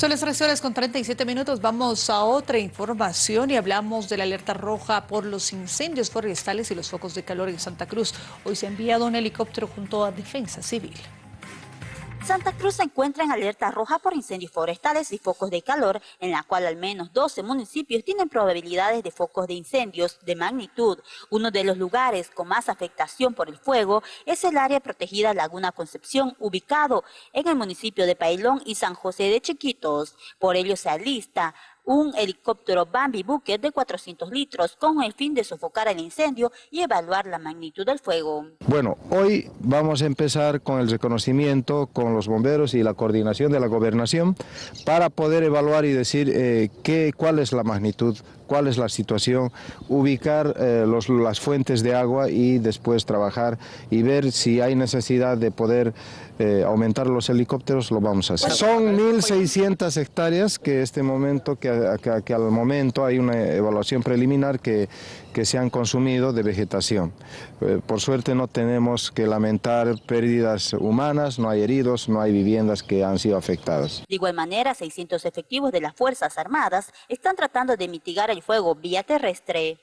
Son las 3 horas con 37 minutos. Vamos a otra información y hablamos de la alerta roja por los incendios forestales y los focos de calor en Santa Cruz. Hoy se ha enviado un helicóptero junto a Defensa Civil. Santa Cruz se encuentra en alerta roja por incendios forestales y focos de calor, en la cual al menos 12 municipios tienen probabilidades de focos de incendios de magnitud. Uno de los lugares con más afectación por el fuego es el área protegida Laguna Concepción, ubicado en el municipio de Pailón y San José de Chiquitos. Por ello se alista un helicóptero Bambi Bucket de 400 litros con el fin de sofocar el incendio y evaluar la magnitud del fuego. Bueno, hoy vamos a empezar con el reconocimiento con los bomberos y la coordinación de la gobernación para poder evaluar y decir eh, qué, cuál es la magnitud, cuál es la situación, ubicar eh, los, las fuentes de agua y después trabajar y ver si hay necesidad de poder eh, aumentar los helicópteros, lo vamos a hacer. Son 1.600 hectáreas que este momento que que, al momento hay una evaluación preliminar que, que se han consumido de vegetación. Eh, por suerte no tenemos que lamentar pérdidas humanas, no hay heridos, no hay viviendas que han sido afectadas. De igual manera, 600 efectivos de las Fuerzas Armadas están tratando de mitigar el fuego vía terrestre.